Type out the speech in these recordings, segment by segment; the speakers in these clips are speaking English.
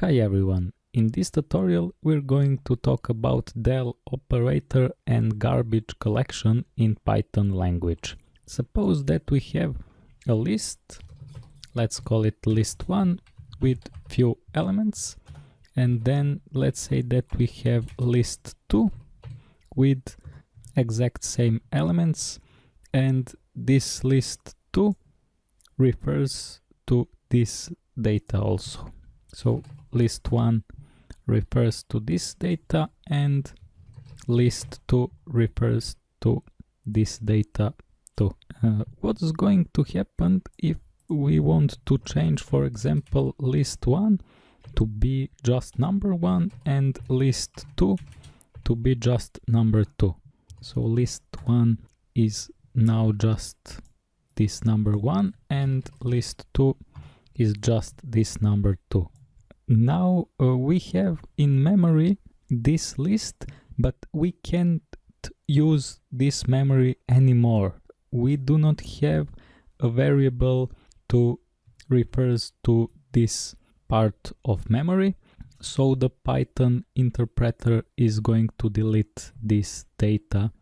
Hi everyone, in this tutorial we're going to talk about del operator and garbage collection in Python language. Suppose that we have a list, let's call it list1 with few elements and then let's say that we have list2 with exact same elements and this list2 refers to this data also. So list 1 refers to this data and list 2 refers to this data too. Uh, what's going to happen if we want to change, for example, list 1 to be just number 1 and list 2 to be just number 2. So list 1 is now just this number 1 and list 2 is just this number 2 now uh, we have in memory this list but we can't use this memory anymore. We do not have a variable to refers to this part of memory so the python interpreter is going to delete this data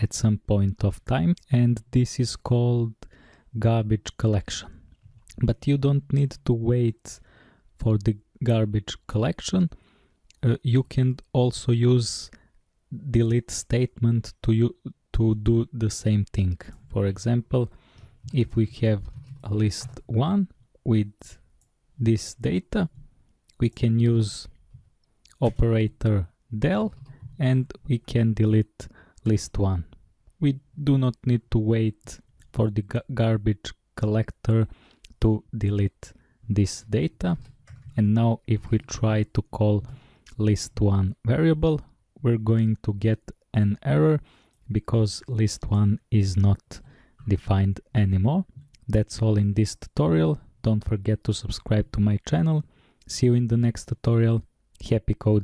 at some point of time and this is called garbage collection. But you don't need to wait for the garbage collection, uh, you can also use delete statement to you to do the same thing. For example, if we have a list one with this data, we can use operator del and we can delete list one. We do not need to wait for the garbage collector to delete this data. And now if we try to call list1 variable, we're going to get an error because list1 is not defined anymore. That's all in this tutorial. Don't forget to subscribe to my channel. See you in the next tutorial. Happy code!